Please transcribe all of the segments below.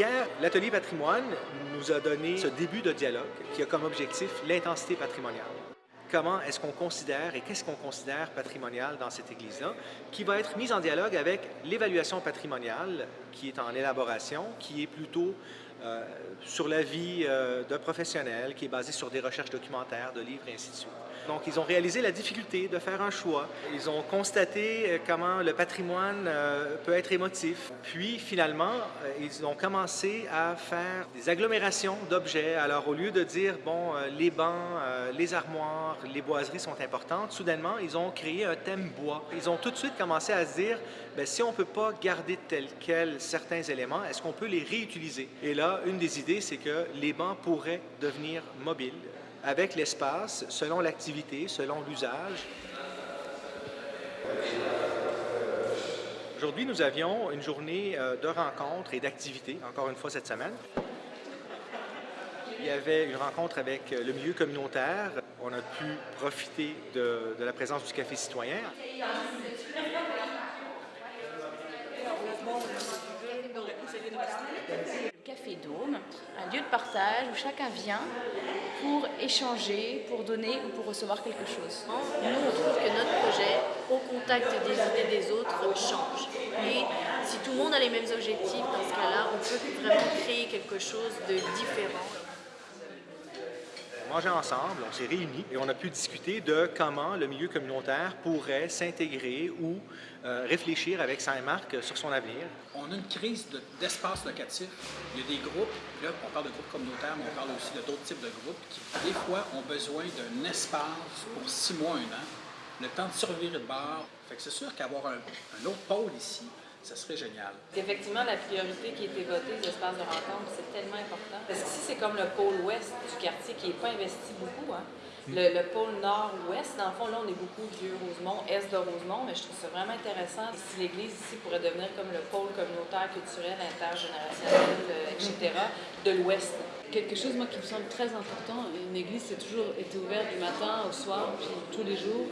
hier, l'atelier patrimoine nous a donné ce début de dialogue qui a comme objectif l'intensité patrimoniale. Comment est-ce qu'on considère et qu'est-ce qu'on considère patrimonial dans cette église-là, qui va être mise en dialogue avec l'évaluation patrimoniale qui est en élaboration, qui est plutôt euh, sur la vie euh, d'un professionnel, qui est basée sur des recherches documentaires, de livres et ainsi de suite. Donc, ils ont réalisé la difficulté de faire un choix. Ils ont constaté euh, comment le patrimoine euh, peut être émotif. Puis, finalement, euh, ils ont commencé à faire des agglomérations d'objets. Alors, au lieu de dire, bon, les bancs, les armoires, les boiseries sont importantes, soudainement, ils ont créé un thème bois. Ils ont tout de suite commencé à se dire, bien, si on ne peut pas garder tel quel certains éléments, est-ce qu'on peut les réutiliser? Et là, une des idées, c'est que les bancs pourraient devenir mobiles avec l'espace, selon l'activité, selon l'usage. Aujourd'hui, nous avions une journée euh, de rencontres et d'activités, encore une fois cette semaine. Il y avait une rencontre avec euh, le milieu communautaire. On a pu profiter de, de la présence du Café citoyen. Café Dôme, un lieu de partage où chacun vient pour échanger, pour donner ou pour recevoir quelque chose. Nous, on trouve que notre projet, au contact des idées des autres, change. Et si tout le monde a les mêmes objectifs, dans ce cas-là, on peut vraiment créer quelque chose de différent mangé ensemble, on s'est réunis et on a pu discuter de comment le milieu communautaire pourrait s'intégrer ou euh, réfléchir avec Saint-Marc sur son avenir. On a une crise d'espace locatif. Il y a des groupes, là on parle de groupes communautaires, mais on parle aussi de d'autres types de groupes qui, des fois, ont besoin d'un espace pour six mois, un an, le temps de survivre de bord. Fait que c'est sûr qu'avoir un, un autre pôle ici, ça serait génial. Effectivement, la priorité qui a été votée, l'espace de rencontre, c'est tellement important. Parce qu'ici, c'est comme le pôle ouest du quartier qui n'est pas investi beaucoup. Hein. Hmm. Le, pôle nord-ouest, dans le fond, là, on est beaucoup Vieux-Rosemont, est de Rosemont, mais je trouve ça vraiment intéressant. Si l'église ici pourrait devenir comme le pôle communautaire, culturel, intergénérationnel, euh, etc., de l'ouest. Quelque chose, moi, qui me semble très important, une église, c'est toujours été ouverte du matin au soir, puis tous les jours.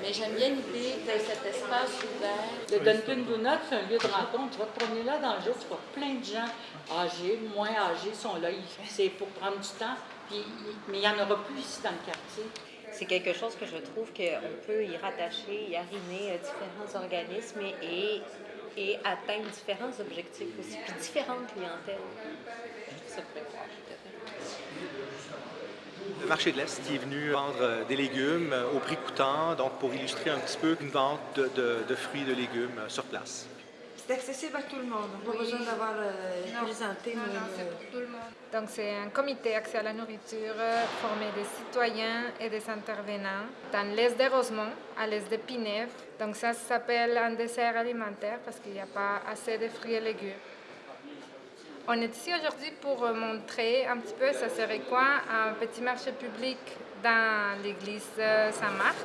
Mais j'aime bien l'idée de cet espace ouvert. Le Dunkin' Donuts, c'est un lieu de rencontre. Tu vas te promener là dans le jour, tu vois plein de gens âgés, moins âgés sont là. C'est pour prendre du temps, puis, mais il n'y en aura plus ici dans le quartier. C'est quelque chose que je trouve qu'on peut y rattacher, y arrimer euh, différents organismes et, et atteindre différents objectifs aussi, puis différentes clientèles. Ça le marché de l'Est qui est venu vendre euh, des légumes euh, au prix coûtant, donc pour illustrer un petit peu une vente de, de, fruits et de légumes euh, sur place. C'est accessible à tout le monde. On n'a pas besoin d'avoir présenté. Non, non, c'est pour tout le monde. Donc, c'est un comité accès à la nourriture formé des citoyens et des intervenants dans l'est de Rosemont, à l'est de Pinève. Donc, ça s'appelle un dessert alimentaire parce qu'il n'y a pas assez de fruits et légumes. On est ici aujourd'hui pour montrer un petit peu, ça serait quoi, un petit marché public dans l'église Saint-Marc.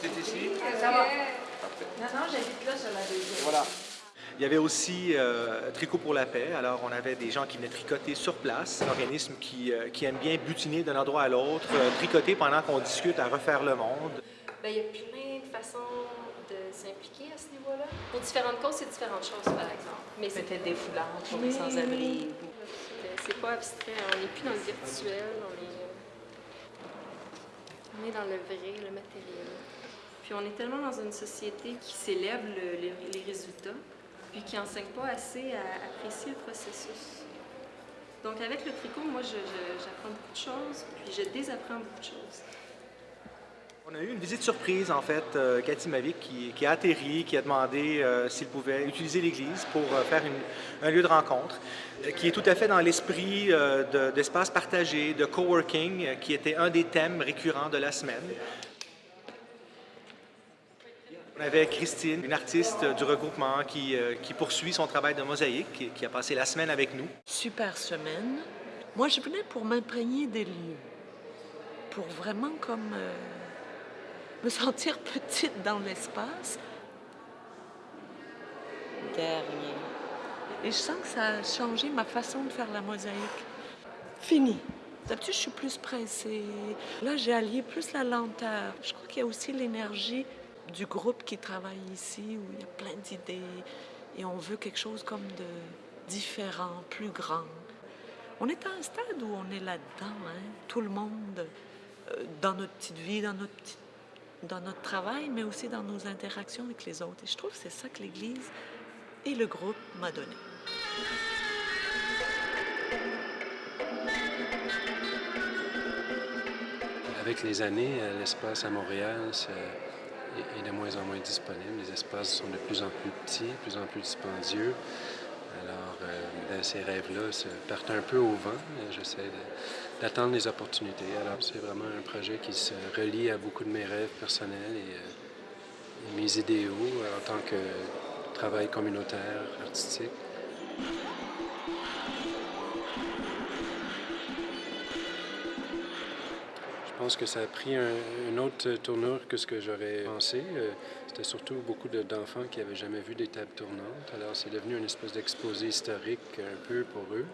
C'est ici? Ça va. Non, non, j'habite là sur la deuxième. Voilà. Il y avait aussi euh, Tricot pour la paix. Alors, on avait des gens qui venaient tricoter sur place, un organisme qui, euh, qui aime bien butiner d'un endroit à l'autre, euh, tricoter pendant qu'on discute à refaire le monde. Bien, il y a plein de façons de s'impliquer à ce niveau-là. Pour différentes causes, c'est différentes choses, par exemple. Mais Peut-être des foulards pour les sans-abri. C'est pas abstrait, on n'est plus dans le virtuel, on est, on est dans le vrai, le matériel. Puis on est tellement dans une société qui célèbre les résultats, puis qui n'enseigne pas assez à apprécier le processus. Donc avec le tricot, moi, j'apprends beaucoup de choses, puis je désapprends beaucoup de choses. On a eu une visite surprise, en fait, euh, Cathy Mavic qui, a atterri, qui a demandé euh, s'il pouvait utiliser l'église pour euh, faire un lieu de rencontre, qui est tout à fait dans l'esprit d'espace partagé, de coworking, qui était un des thèmes récurrents de la semaine. On avait Christine, une artiste du regroupement qui, poursuit son travail de mosaïque, qui, a passé la semaine avec nous. Super semaine. Moi, je venais pour m'imprégner des lieux, pour vraiment comme me sentir petite dans l'espace. Dernier. Et je sens que ça a changé ma façon de faire la mosaïque. Fini. D'habitude, je suis plus pressée. Là, j'ai allié plus la lenteur. Je crois qu'il y a aussi l'énergie du groupe qui travaille ici, où il y a plein d'idées. Et on veut quelque chose comme de différent, plus grand. On est à un stade où on est là-dedans, hein? tout le monde, euh, dans notre petite vie, dans notre, petite- dans notre travail, mais aussi dans nos interactions avec les autres. Et je trouve que c'est ça que l'Église et le groupe m'a donné. Avec les années, euh, l'espace à Montréal est de moins en moins disponible. Les espaces sont de plus en plus petits, de plus en plus dispendieux. Euh, ces rêves-là se partent un peu au vent. et J'essaie d'attendre les opportunités. Alors, c'est vraiment un projet qui se relie à beaucoup de mes rêves personnels et, euh, mes idéaux euh, en tant que travail communautaire, artistique. Je pense que ça a pris un- une autre tournure que ce que j'aurais pensé. C'était surtout beaucoup de- d'enfants qui n'avaient jamais vu des tables tournantes. Alors c'est devenu une espèce d'exposé historique un peu pour eux.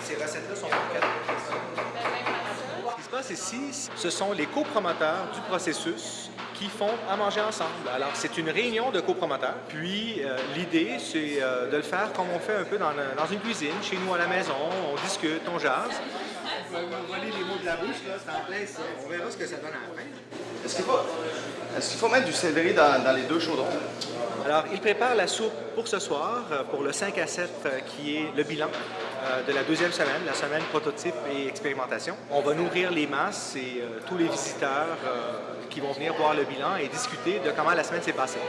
Ces recettes-là sont pour quatre personnes. Ce qui se passe ici, ce sont les copromoteurs du processus qui font à manger ensemble. Alors, c'est une réunion de copromoteurs. Puis, euh, l'idée, c'est euh, de le faire comme on fait un peu dans, le- dans une cuisine, chez nous à la maison. On discute, on jase. Vous voler les mots de la bouche, là, c'est en plein ça. On verra ce que ça donne à la fin. Est-ce qu'il faut, est-ce qu'il faut mettre du céleri dans, dans les deux chaudrons? Alors, il prépare la soupe pour ce soir, euh, pour le 5 à 7, euh, qui est le bilan de la deuxième semaine, la semaine prototype et expérimentation. On va nourrir les masses et euh, tous les visiteurs euh, qui vont venir voir le bilan et discuter de comment la semaine s'est passée.